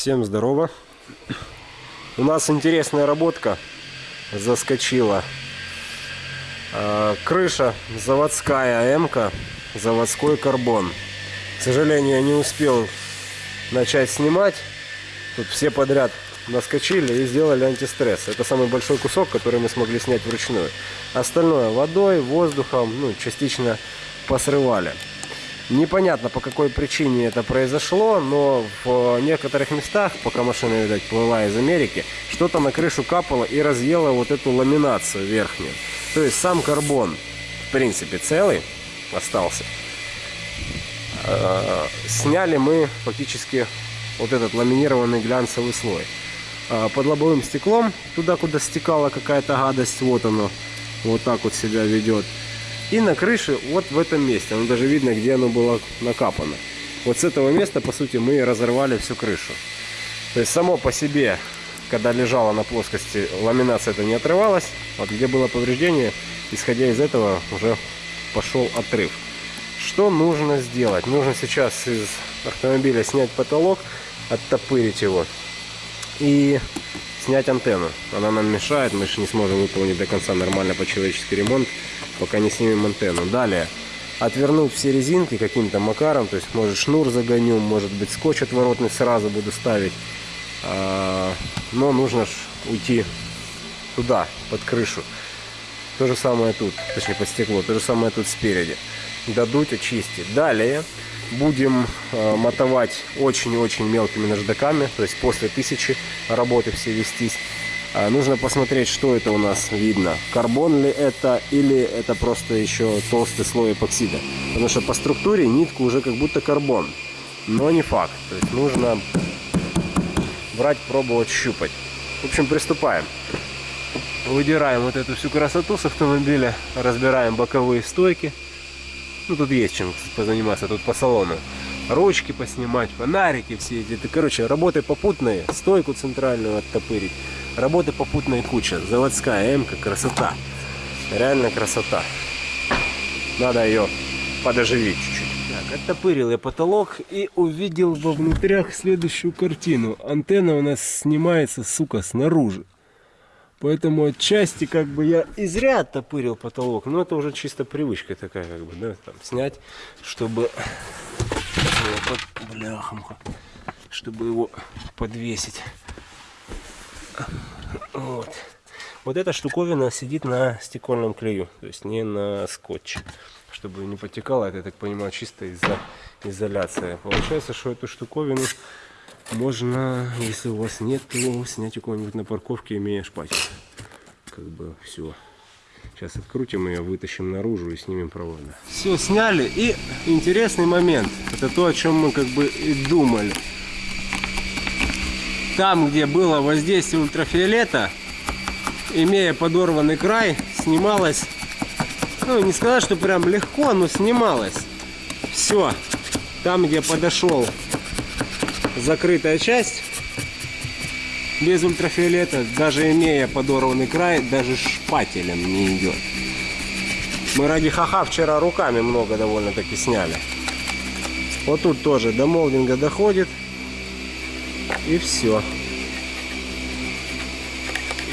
Всем здорово. У нас интересная работка заскочила. А, Крыша заводская м заводской карбон. К сожалению, я не успел начать снимать. Тут все подряд наскочили и сделали антистресс. Это самый большой кусок, который мы смогли снять вручную. Остальное водой, воздухом, ну, частично посрывали. Непонятно по какой причине это произошло, но в некоторых местах, пока машина, видать, плыла из Америки, что-то на крышу капало и разъело вот эту ламинацию верхнюю. То есть сам карбон, в принципе, целый остался. Э, сняли мы фактически вот этот ламинированный глянцевый слой. Э, под лобовым стеклом, туда, куда стекала какая-то гадость, вот оно, вот так вот себя ведет. И на крыше вот в этом месте, оно даже видно, где оно было накапано. Вот с этого места, по сути, мы разорвали всю крышу. То есть само по себе, когда лежала на плоскости, ламинация это не отрывалась. Вот где было повреждение, исходя из этого уже пошел отрыв. Что нужно сделать? Нужно сейчас из автомобиля снять потолок, оттопырить его и снять антенну. Она нам мешает, мы же не сможем выполнить до конца нормально по-человеческий ремонт пока не снимем антенну. Далее, отвернуть все резинки каким-то макаром, то есть может шнур загоню, может быть скотч отворотный сразу буду ставить. А, но нужно ж уйти туда, под крышу. То же самое тут, точнее под стекло, то же самое тут спереди. Дадуть, очистить. Далее будем э, мотовать очень-очень мелкими наждаками, то есть после тысячи работы все вестись. А, нужно посмотреть, что это у нас видно. Карбон ли это или это просто еще толстый слой эпоксида. Потому что по структуре нитка уже как будто карбон. Но не факт. То есть нужно брать, пробовать, щупать. В общем, приступаем. Выдираем вот эту всю красоту с автомобиля. Разбираем боковые стойки. Ну, тут есть чем позаниматься тут по салону. Ручки поснимать, фонарики все эти. Это, короче, работы попутные. Стойку центральную оттопырить. Работы попутная куча. Заводская М-ка, красота. Реально красота. Надо ее подоживить чуть-чуть. Так, оттопырил я потолок и увидел во внутрях следующую картину. Антенна у нас снимается, сука, снаружи. Поэтому отчасти как бы я и зря оттопырил потолок. Но это уже чисто привычка такая, как бы, да, там снять, чтобы... Бляхамха. Чтобы его подвесить. Вот. Вот эта штуковина сидит на стекольном клею, то есть не на скотче. Чтобы не потекало, это, я так понимаю, чисто из-за изоляции. Получается, что эту штуковину можно, если у вас нет, то снять у кого-нибудь на парковке, имея шпатель. Как бы все. Сейчас открутим ее, вытащим наружу и снимем провода. Все сняли. И интересный момент. Это то, о чем мы как бы и думали там, где было воздействие ультрафиолета, имея подорванный край, снималось, ну не сказать, что прям легко, но снималось. Все, там, где подошел закрытая часть, без ультрафиолета, даже имея подорванный край, даже шпателем не идет. Мы ради ха-ха вчера руками много довольно-таки сняли. Вот тут тоже до молдинга доходит. И все.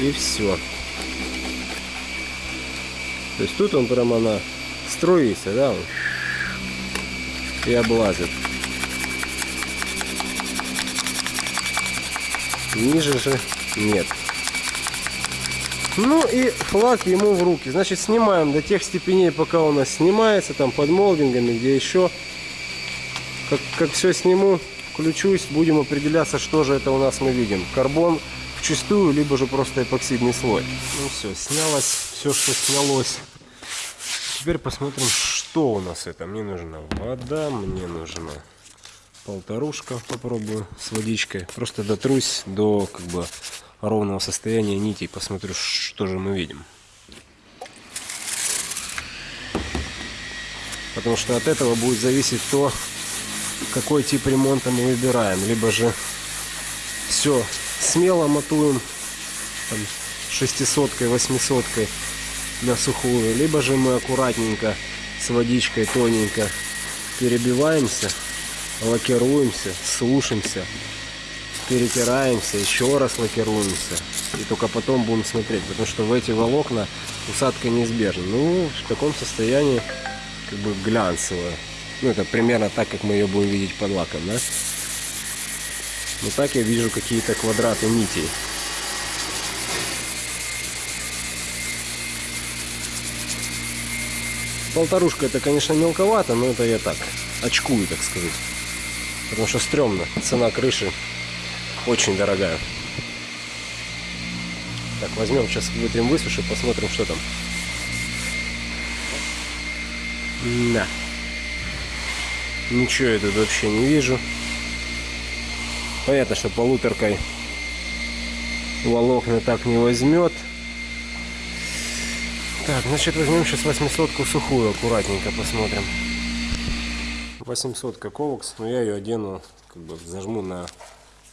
И все. То есть тут он прямо она струится, да, и облазит. Ниже же нет. Ну и флаг ему в руки. Значит, снимаем до тех степеней, пока у нас снимается, там под молдингами, где еще. Как, как все сниму, включусь, будем определяться, что же это у нас мы видим. Карбон в чистую, либо же просто эпоксидный слой. Ну все, снялось все, что снялось. Теперь посмотрим, что у нас это. Мне нужна вода, мне нужна полторушка. Попробую с водичкой. Просто дотрусь до как бы ровного состояния нитей. Посмотрю, что же мы видим. Потому что от этого будет зависеть то, какой тип ремонта мы выбираем. Либо же все смело мотуем там, шестисоткой, восьмисоткой на сухую. Либо же мы аккуратненько с водичкой тоненько перебиваемся, лакируемся, сушимся. перетираемся, еще раз лакируемся. И только потом будем смотреть, потому что в эти волокна усадка неизбежна. Ну, в таком состоянии как бы глянцевая. Ну, это примерно так, как мы ее будем видеть под лаком, да? Но так я вижу какие-то квадраты нитей. Полторушка это, конечно, мелковато, но это я так, очкую, так сказать. Потому что стрёмно. Цена крыши очень дорогая. Так, возьмем сейчас вытрем высуши, посмотрим, что там. Да. Ничего я тут вообще не вижу. Понятно, что полуторкой волокна так не возьмет. Так, значит возьмем сейчас 800 сухую, аккуратненько посмотрим. 800 ковокс, но я ее одену, как бы зажму на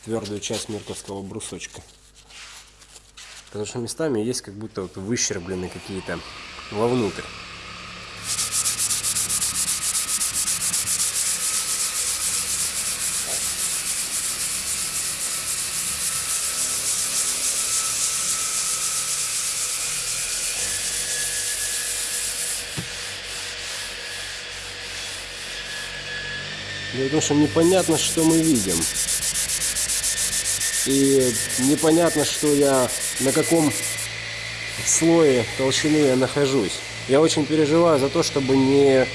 твердую часть мирковского брусочка. Потому что местами есть как будто вот выщерблены какие-то вовнутрь. Потому что непонятно, что мы видим. И непонятно, что я, на каком слое толщины я нахожусь. Я очень переживаю за то, чтобы не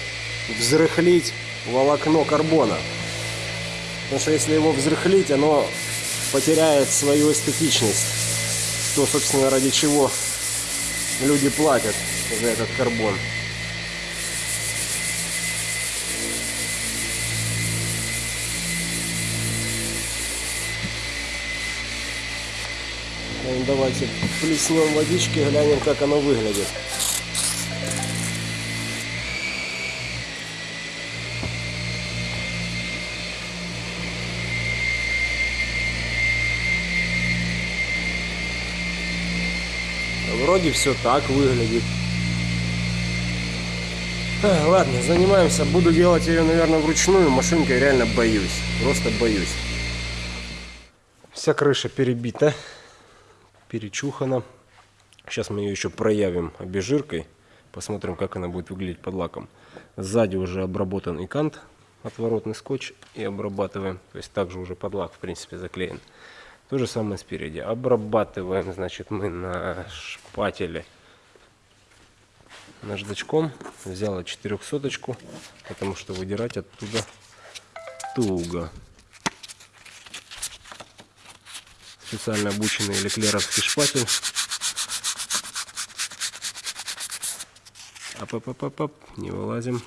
взрыхлить волокно карбона. Потому что если его взрыхлить, оно потеряет свою эстетичность. То, собственно, ради чего люди платят за этот карбон. Давайте плеснем водички, глянем, как оно выглядит. Вроде все так выглядит. Ладно, занимаемся. Буду делать ее, наверное, вручную. Машинкой реально боюсь. Просто боюсь. Вся крыша перебита перечухана. Сейчас мы ее еще проявим обезжиркой. Посмотрим, как она будет выглядеть под лаком. Сзади уже обработан и кант, отворотный скотч и обрабатываем. То есть также уже под лак, в принципе, заклеен. То же самое спереди. Обрабатываем, значит, мы на шпателе наждачком. Взяла 400 потому что выдирать оттуда туго. Специально обученный леклеровский шпатель. Ап-ап-ап-ап, не вылазим.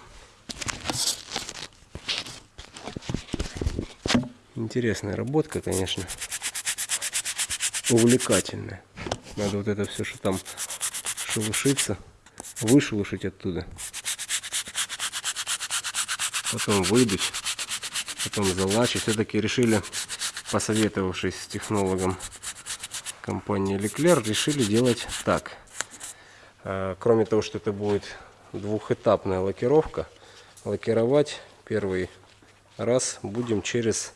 Интересная работка, конечно. Увлекательная. Надо вот это все, что там шелушится, вышелушить оттуда. Потом выдуть, потом залачить. Все-таки решили посоветовавшись с технологом компании Leclerc, решили делать так. А, кроме того, что это будет двухэтапная лакировка, лакировать первый раз будем через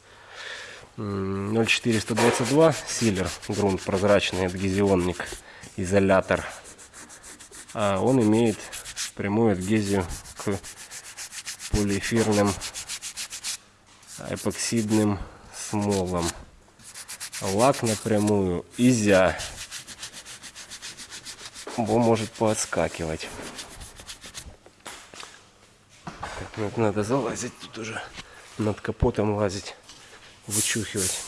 0422 силер, грунт прозрачный, адгезионник, изолятор. А он имеет прямую адгезию к полиэфирным эпоксидным смолом. Лак напрямую изя. Бо может поотскакивать. Так, ну, надо залазить тут уже. Над капотом лазить. Вычухивать.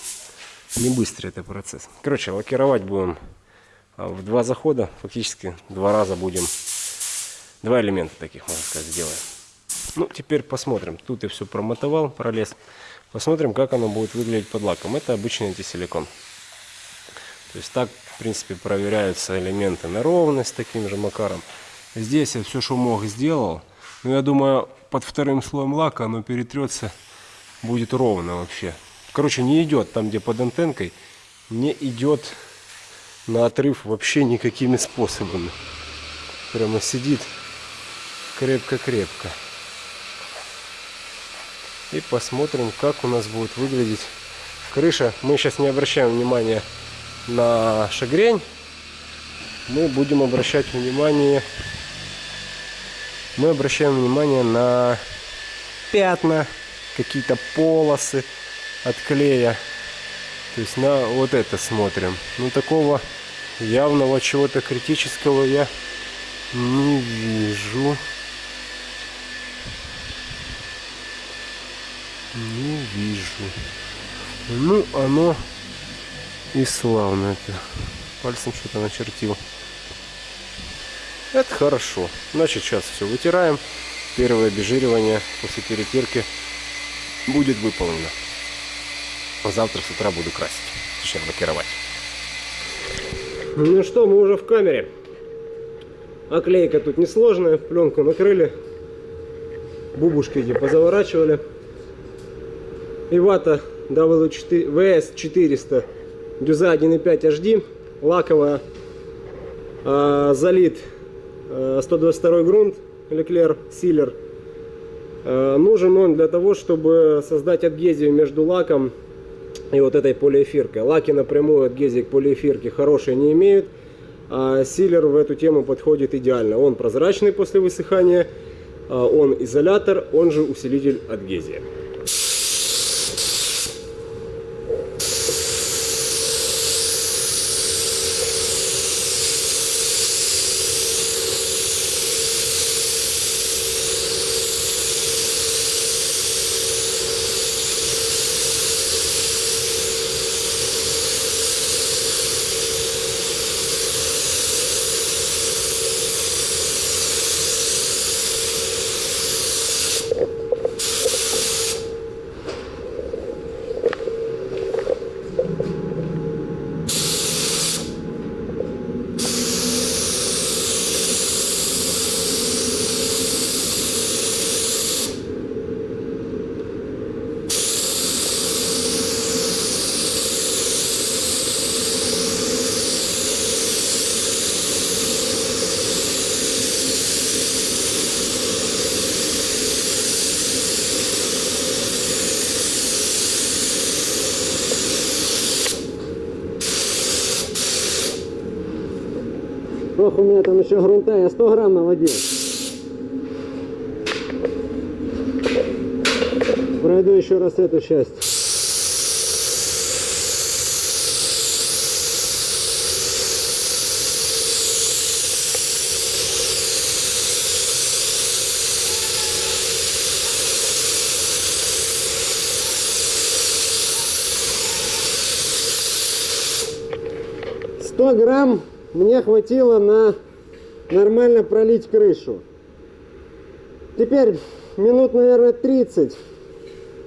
Не быстрый это процесс. Короче, лакировать будем а, в два захода. Фактически два раза будем. Два элемента таких, можно сказать, сделаем. Ну, теперь посмотрим. Тут я все промотовал, пролез. Посмотрим, как оно будет выглядеть под лаком. Это обычный антисиликон. То есть так, в принципе, проверяются элементы на ровность таким же макаром. Здесь я все, что мог, сделал. Но я думаю, под вторым слоем лака оно перетрется, будет ровно вообще. Короче, не идет там, где под антенкой, не идет на отрыв вообще никакими способами. Прямо сидит крепко-крепко. И посмотрим, как у нас будет выглядеть крыша. Мы сейчас не обращаем внимания на шагрень. Мы будем обращать внимание... Мы обращаем внимание на пятна, какие-то полосы от клея. То есть на вот это смотрим. Ну такого явного чего-то критического я не вижу. Не вижу. Ну, оно и славно это. Пальцем что-то начертил. Это хорошо. Значит, сейчас все вытираем. Первое обезжиривание после перепирки будет выполнено. Завтра с утра буду красить. Точнее, лакировать. Ну что, мы уже в камере. Оклейка тут несложная. Пленку накрыли. Бубушки эти позаворачивали. И вата WS400 дюза 1.5 HD. Лаковая. А, залит а, 122 грунт. Леклер Силер. А, нужен он для того, чтобы создать адгезию между лаком и вот этой полиэфиркой. Лаки напрямую адгезии к полиэфирке хорошие не имеют, а силер в эту тему подходит идеально. Он прозрачный после высыхания, он изолятор, он же усилитель адгезии. Ох, у меня там еще грунта, я 100 грамм наводил. Пройду еще раз эту часть. Грамм мне хватило на нормально пролить крышу. Теперь минут, наверное, 30.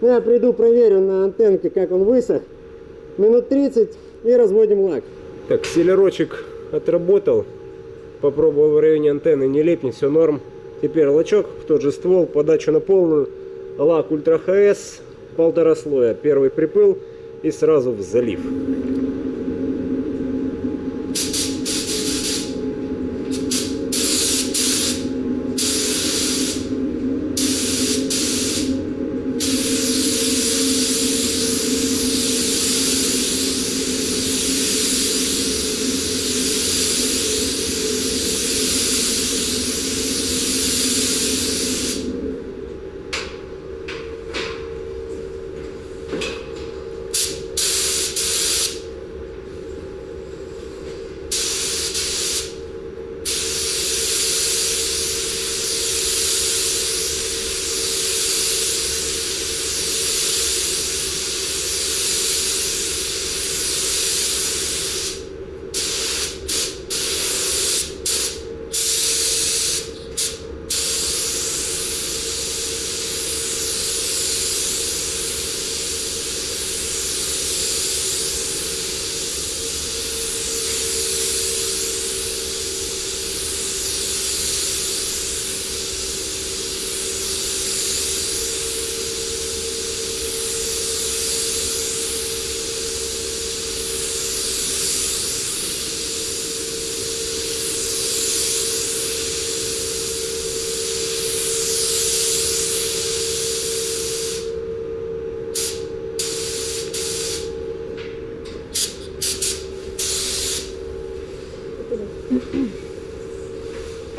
Ну, я приду, проверю на антенке, как он высох. Минут 30 и разводим лак. Так, селерочек отработал. Попробовал в районе антенны, не лепнет, все норм. Теперь лачок в тот же ствол, подачу на полную. Лак Ультра ХС, полтора слоя. Первый припыл и сразу в залив.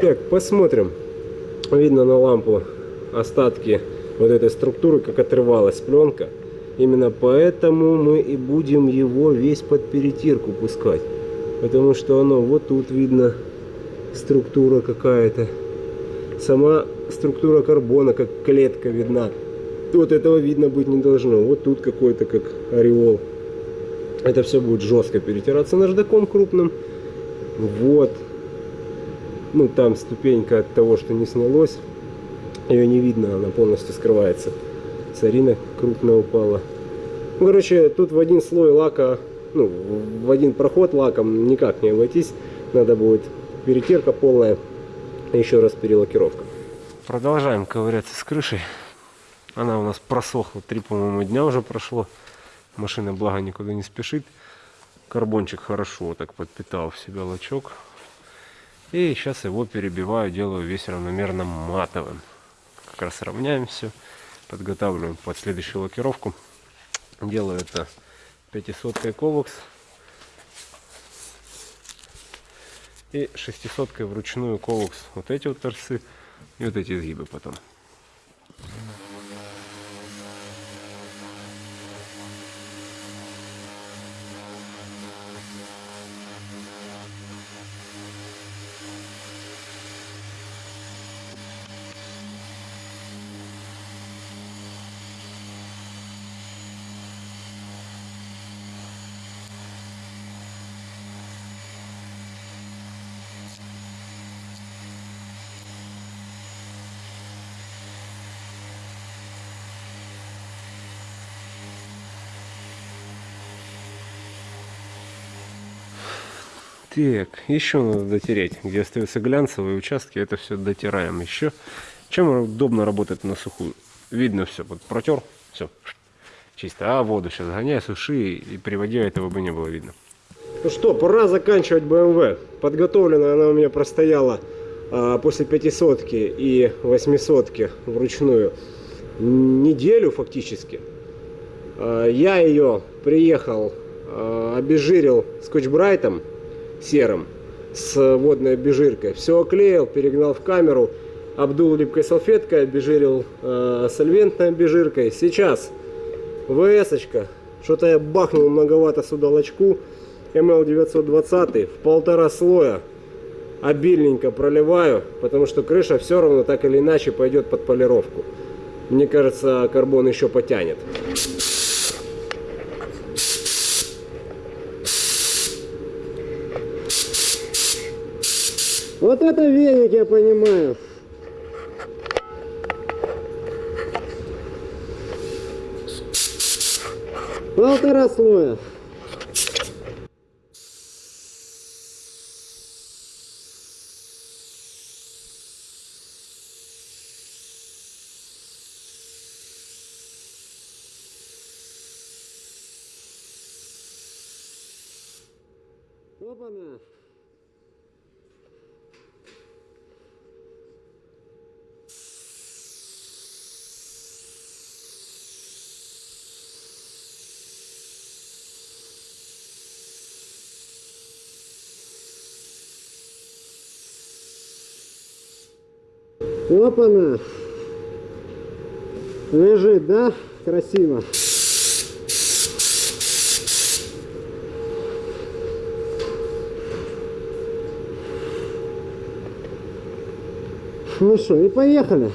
Так, посмотрим. Видно на лампу остатки вот этой структуры, как отрывалась пленка. Именно поэтому мы и будем его весь под перетирку пускать. Потому что оно вот тут видно структура какая-то. Сама структура карбона, как клетка видна. Вот этого видно быть не должно. Вот тут какой-то как ореол. Это все будет жестко перетираться наждаком крупным. Вот. Ну, там ступенька от того, что не снялось. Ее не видно, она полностью скрывается. Царина крупно упала. Ну, короче, тут в один слой лака, ну, в один проход лаком никак не обойтись. Надо будет перетирка полная, еще раз перелакировка. Продолжаем ковыряться с крышей. Она у нас просохла, три, по-моему, дня уже прошло. Машина, благо, никуда не спешит. Карбончик хорошо так подпитал в себя лачок. И сейчас его перебиваю, делаю весь равномерно матовым. Как раз равняем все, подготавливаем под следующую лакировку. Делаю это 500 ковокс и 600 вручную ковокс. Вот эти вот торцы и вот эти изгибы потом. Так, еще надо дотереть. Где остаются глянцевые участки, это все дотираем еще. Чем удобно работать на сухую? Видно все, вот протер, все, чисто. А воду сейчас гоняй, суши и приводи, этого бы не было видно. Ну что, пора заканчивать BMW. Подготовлена она у меня простояла а, после 500 и 800 вручную неделю фактически. А, я ее приехал, а, обезжирил скотч-брайтом серым с водной обезжиркой. Все оклеил, перегнал в камеру, обдул липкой салфеткой, обезжирил э, сольвентной обезжиркой. Сейчас вс. Что-то я бахнул многовато сюда лачку. МЛ-920 в полтора слоя обильненько проливаю, потому что крыша все равно так или иначе пойдет под полировку. Мне кажется, карбон еще потянет. Вот это веник, я понимаю. Полтора слоя. Опа-на! Лежит, да? Красиво. Ну что, и поехали.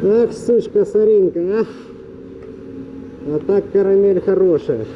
Ах, сучка соринка, а. А так карамель хорошая.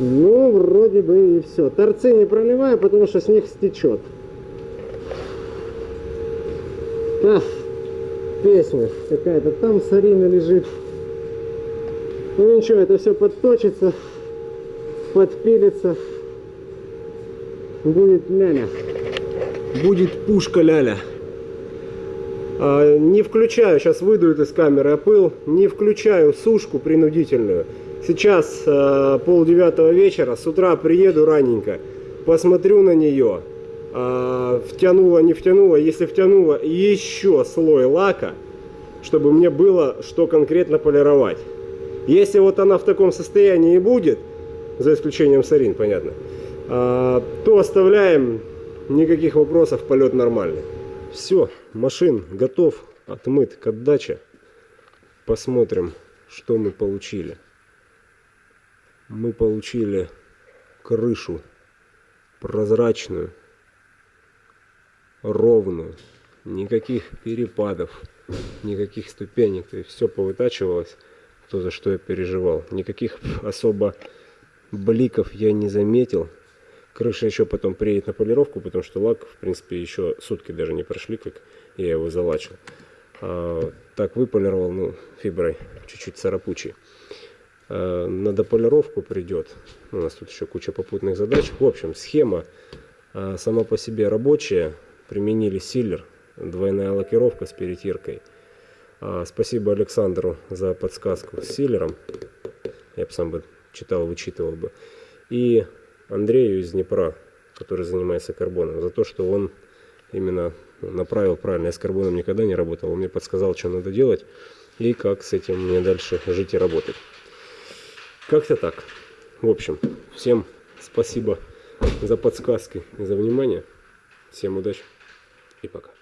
Ну, вроде бы и все. Торцы не проливаю, потому что с них стечет. А, песня какая-то. Там сарина лежит. Ну ничего, это все подточится, подпилится. Будет ляля. Будет пушка ляля. А, не включаю, сейчас выдует из камеры опыл, не включаю сушку принудительную. Сейчас э, пол девятого вечера, с утра приеду раненько, посмотрю на нее, э, втянула, не втянула, если втянула, еще слой лака, чтобы мне было что конкретно полировать. Если вот она в таком состоянии и будет, за исключением сарин, понятно, э, то оставляем, никаких вопросов, полет нормальный. Все, машин готов, отмыт к отдаче. Посмотрим, что мы получили мы получили крышу прозрачную, ровную, никаких перепадов, никаких ступенек, то есть все повытачивалось, то за что я переживал. Никаких особо бликов я не заметил. Крыша еще потом приедет на полировку, потому что лак, в принципе, еще сутки даже не прошли, как я его залачил. А, так выполировал, ну, фиброй, чуть-чуть царапучий. Э, на дополировку придет. У нас тут еще куча попутных задач. В общем, схема э, сама по себе рабочая. Применили силлер, двойная лакировка с перетиркой. А, спасибо Александру за подсказку с силлером. Я бы сам бы читал, вычитывал бы. И Андрею из Днепра, который занимается карбоном, за то, что он именно направил правильно. Я с карбоном никогда не работал. Он мне подсказал, что надо делать и как с этим мне дальше жить и работать. Как-то так. В общем, всем спасибо за подсказки и за внимание. Всем удачи и пока.